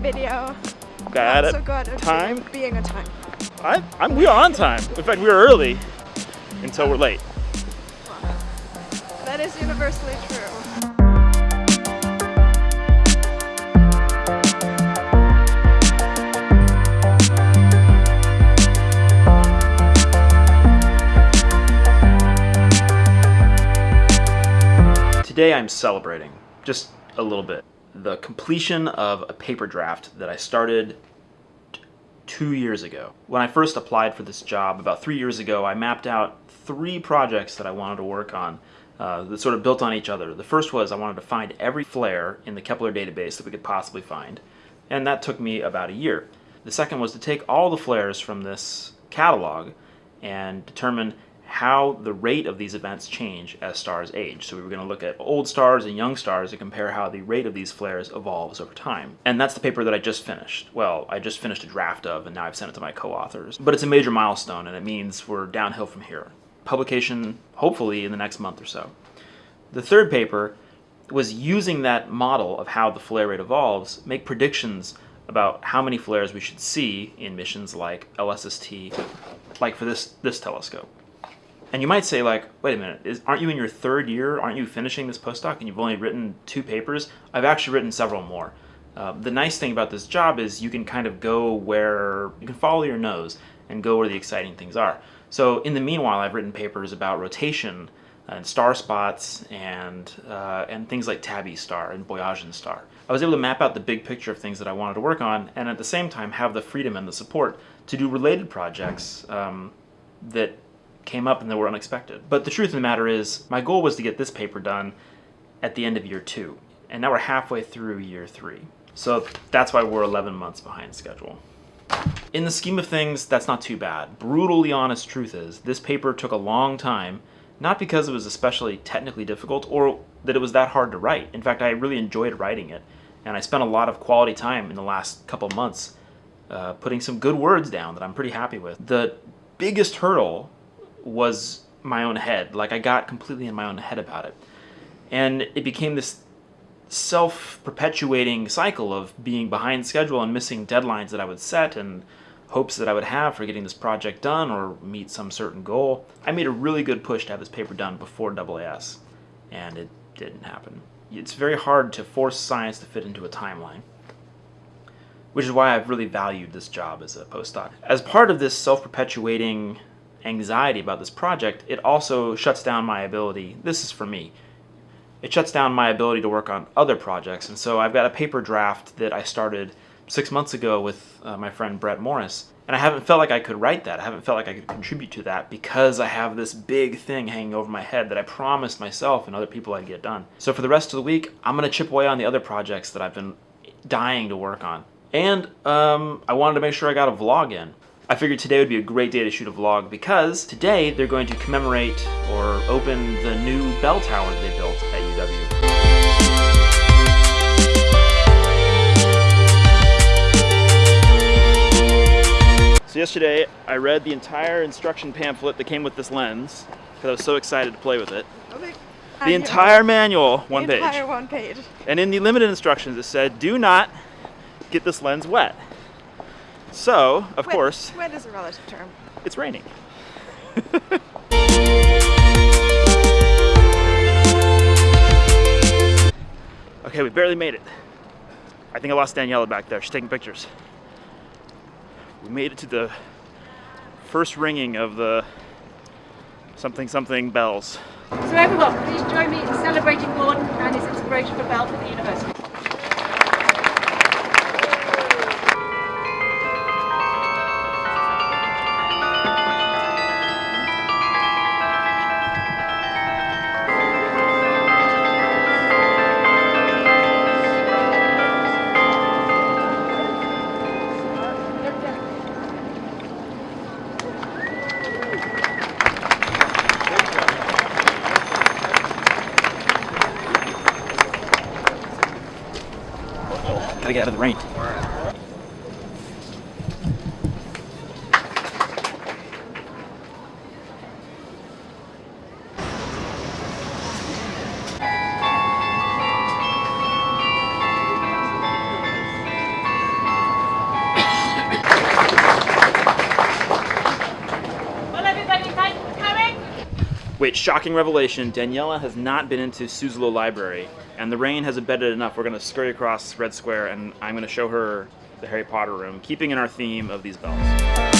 video. Not at so good time. being on time. I, I'm, we are on time. In fact, we are early until we're late. That is universally true. Today I'm celebrating, just a little bit, the completion of a paper draft that I started two years ago. When I first applied for this job about three years ago, I mapped out three projects that I wanted to work on uh, that sort of built on each other. The first was I wanted to find every flare in the Kepler database that we could possibly find, and that took me about a year. The second was to take all the flares from this catalog and determine how the rate of these events change as stars age. So we were going to look at old stars and young stars and compare how the rate of these flares evolves over time. And that's the paper that I just finished. Well, I just finished a draft of and now I've sent it to my co-authors. But it's a major milestone and it means we're downhill from here. Publication hopefully in the next month or so. The third paper was using that model of how the flare rate evolves, make predictions about how many flares we should see in missions like LSST, like for this, this telescope. And you might say like, wait a minute, is, aren't you in your third year? Aren't you finishing this postdoc and you've only written two papers? I've actually written several more. Uh, the nice thing about this job is you can kind of go where, you can follow your nose and go where the exciting things are. So in the meanwhile, I've written papers about rotation and star spots and, uh, and things like Tabby star and Boyajian star. I was able to map out the big picture of things that I wanted to work on and at the same time have the freedom and the support to do related projects um, that came up and they were unexpected. But the truth of the matter is, my goal was to get this paper done at the end of year two, and now we're halfway through year three. So that's why we're 11 months behind schedule. In the scheme of things, that's not too bad. Brutally honest truth is, this paper took a long time, not because it was especially technically difficult or that it was that hard to write. In fact, I really enjoyed writing it, and I spent a lot of quality time in the last couple months uh, putting some good words down that I'm pretty happy with. The biggest hurdle was my own head. Like I got completely in my own head about it. And it became this self-perpetuating cycle of being behind schedule and missing deadlines that I would set and hopes that I would have for getting this project done or meet some certain goal. I made a really good push to have this paper done before AAS, and it didn't happen. It's very hard to force science to fit into a timeline, which is why I've really valued this job as a postdoc. As part of this self-perpetuating anxiety about this project, it also shuts down my ability, this is for me, it shuts down my ability to work on other projects. And so I've got a paper draft that I started six months ago with uh, my friend Brett Morris. And I haven't felt like I could write that. I haven't felt like I could contribute to that because I have this big thing hanging over my head that I promised myself and other people I'd get done. So for the rest of the week, I'm going to chip away on the other projects that I've been dying to work on. And um, I wanted to make sure I got a vlog in. I figured today would be a great day to shoot a vlog because today they're going to commemorate or open the new bell tower that they built at UW. So yesterday I read the entire instruction pamphlet that came with this lens because I was so excited to play with it. The entire manual, one the page. entire one page. And in the limited instructions it said, do not get this lens wet. So, of Wet- course, Wet is a relative term. it's raining. okay, we barely made it. I think I lost Daniela back there. She's taking pictures. We made it to the first ringing of the something something bells. So everyone, please join me in celebrating Gordon and his inspiration for Bell for the university. gotta get out of the rain. Which shocking revelation, Daniela has not been into Suzzallo Library and the rain has embedded enough. We're going to scurry across Red Square, and I'm going to show her the Harry Potter room, keeping in our theme of these bells.